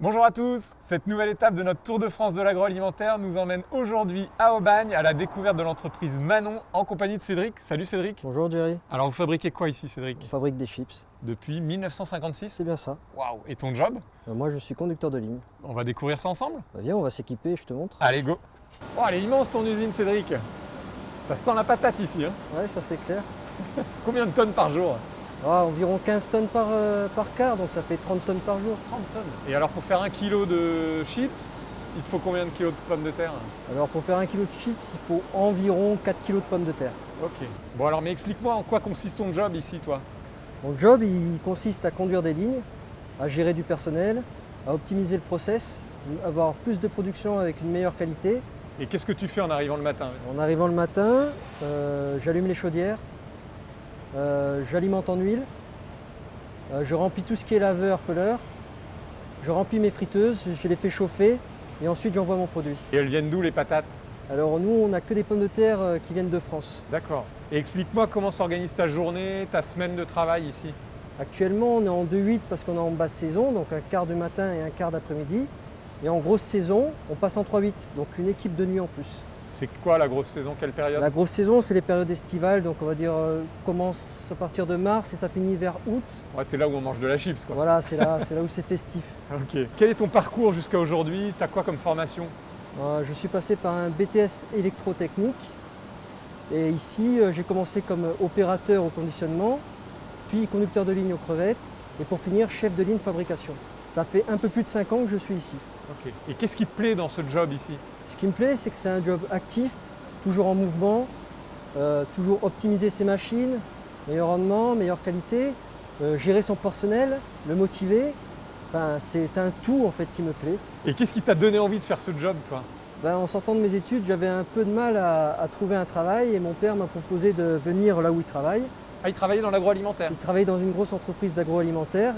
Bonjour à tous Cette nouvelle étape de notre Tour de France de l'agroalimentaire nous emmène aujourd'hui à Aubagne à la découverte de l'entreprise Manon en compagnie de Cédric. Salut Cédric Bonjour Jerry, Alors vous fabriquez quoi ici Cédric? On fabrique des chips. Depuis 1956 C'est bien ça. Waouh Et ton job? Euh, moi je suis conducteur de ligne. On va découvrir ça ensemble? Bah, viens, on va s'équiper, je te montre. Allez go Oh elle est immense ton usine Cédric Ça sent la patate ici hein. Ouais, ça c'est clair. Combien de tonnes par jour? Ah, environ 15 tonnes par, euh, par quart, donc ça fait 30 tonnes par jour. 30 tonnes Et alors pour faire un kilo de chips, il te faut combien de kilos de pommes de terre Alors pour faire un kilo de chips, il faut environ 4 kilos de pommes de terre. Ok. Bon alors mais explique-moi en quoi consiste ton job ici toi? Mon job, il consiste à conduire des lignes, à gérer du personnel, à optimiser le process, avoir plus de production avec une meilleure qualité. Et qu'est-ce que tu fais en arrivant le matin? En arrivant le matin, euh, j'allume les chaudières, j'alimente en huile, euh, je remplis tout ce qui est laveur, peleur, je remplis mes friteuses, je les fais chauffer et ensuite j'envoie mon produit. Et elles viennent d'où les patates? Alors nous, on n'a que des pommes de terre euh, qui viennent de France. D'accord. Et explique-moi comment s'organise ta journée, ta semaine de travail ici. Actuellement, on est en 2-8 parce qu'on est en basse saison, donc un quart du matin et un quart d'après-midi. Et en grosse saison, on passe en 3-8, donc une équipe de nuit en plus. C'est quoi la grosse saison? Quelle période? La grosse saison, c'est les périodes estivales, donc on va dire euh, commence à partir de mars et ça finit vers août. Ouais, C'est là où on mange de la chips quoi. Voilà, c'est là, où c'est festif. Ok. Quel est ton parcours jusqu'à aujourd'hui? T'as quoi comme formation? Euh, je suis passé par un BTS électrotechnique et ici euh, j'ai commencé comme opérateur au conditionnement, puis conducteur de ligne aux crevettes et pour finir chef de ligne fabrication. Ça fait un peu plus de 5 ans que je suis ici. Et qu'est-ce qui te plaît dans ce job ici? Ce qui me plaît, c'est que c'est un job actif, toujours en mouvement, euh, toujours optimiser ses machines, meilleur rendement, meilleure qualité, euh, gérer son personnel, le motiver. Enfin, c'est un tout en fait qui me plaît. Et qu'est-ce qui t'a donné envie de faire ce job toi? Ben, en sortant de mes études, j'avais un peu de mal à, à trouver un travail et mon père m'a proposé de venir là où il travaille. Ah, il travaillait dans l'agroalimentaire. Il travaillait dans une grosse entreprise d'agroalimentaire,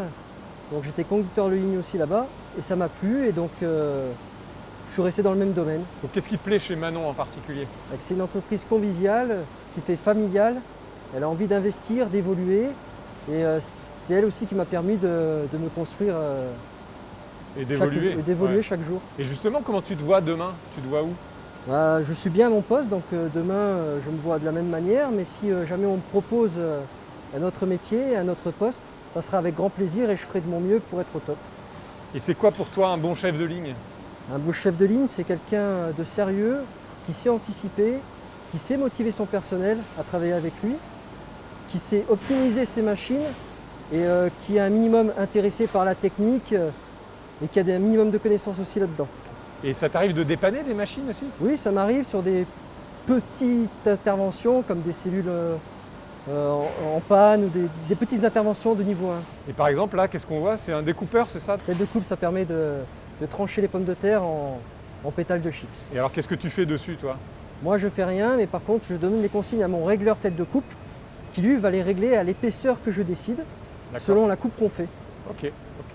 donc j'étais conducteur de ligne aussi là-bas et ça m'a plu et donc euh, je suis resté dans le même domaine. Donc qu'est-ce qui te plaît chez Manon en particulier? Donc, C'est une entreprise conviviale qui fait familiale. Elle a envie d'investir, d'évoluer et euh, c'est elle aussi qui m'a permis de, de me construire euh, Et chaque- d'évoluer. Ouais. chaque jour. Et justement, comment tu te vois demain? Tu te vois où? Bah, je suis bien à mon poste, donc demain je me vois de la même manière, mais si jamais on me propose un autre métier, un autre poste, ça sera avec grand plaisir et je ferai de mon mieux pour être au top. Et c'est quoi pour toi un bon chef de ligne? Un beau chef de ligne, c'est quelqu'un de sérieux, qui sait anticiper, qui sait motiver son personnel à travailler avec lui, qui sait optimiser ses machines et euh, qui est un minimum intéressé par la technique euh, et qui a un minimum de connaissances aussi là-dedans. Et ça t'arrive de dépanner des machines aussi? Oui, ça m'arrive sur des petites interventions comme des cellules euh, en, en panne ou des, des petites interventions de niveau 1. Et par exemple, là, qu'est-ce qu'on voit? C'est un découpeur, c'est ça? Tête de coupe, ça permet de, de trancher les pommes de terre en, en pétales de chips. Et alors, qu'est-ce que tu fais dessus, toi? Moi, je fais rien, mais par contre, je donne les consignes à mon régleur tête de coupe qui, lui, va les régler à l'épaisseur que je décide selon la coupe qu'on fait. Ok, ok.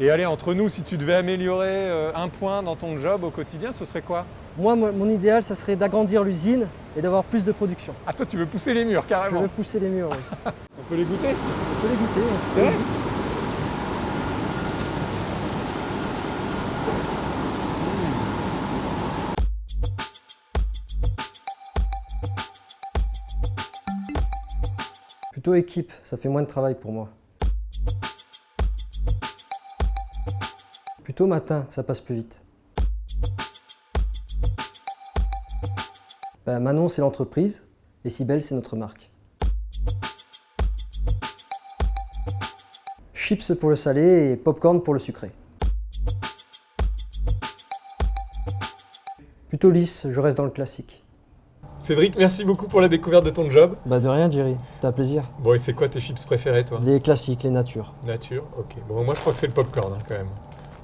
Et allez, entre nous, si tu devais améliorer euh, un point dans ton job au quotidien, ce serait quoi? Moi, mon idéal, ça serait d'agrandir l'usine et d'avoir plus de production. Ah, toi, tu veux pousser les murs, Je carrément veux pousser les murs. oui. On peut les goûter On peut les goûter. C'est vrai goûter. Plutôt équipe, ça fait moins de travail pour moi. Plutôt matin, ça passe plus vite. Ben, Manon, c'est l'entreprise et Cybelle, c'est notre marque. Chips pour le salé et popcorn pour le sucré. Plutôt lisse, je reste dans le classique. Cédric, merci beaucoup pour la découverte de ton job. Bah de rien Jerry, c'était un plaisir. Bon, et c'est quoi tes chips préférés, toi? Les classiques, les natures, Nature Ok. Bon, moi, je crois que c'est le popcorn, hein, quand même.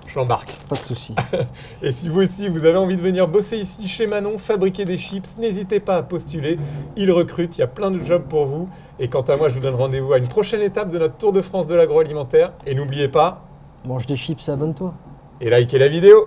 Je l'embarque. pas de soucis. Et si vous aussi, vous avez envie de venir bosser ici chez Manon, fabriquer des chips, n'hésitez pas à postuler. Ils recrutent, il y a plein de jobs pour vous. Et quant à moi, je vous donne rendez-vous à une prochaine étape de notre Tour de France de l'agroalimentaire. Et n'oubliez pas, Mange des chips et abonne-toi. et likez la vidéo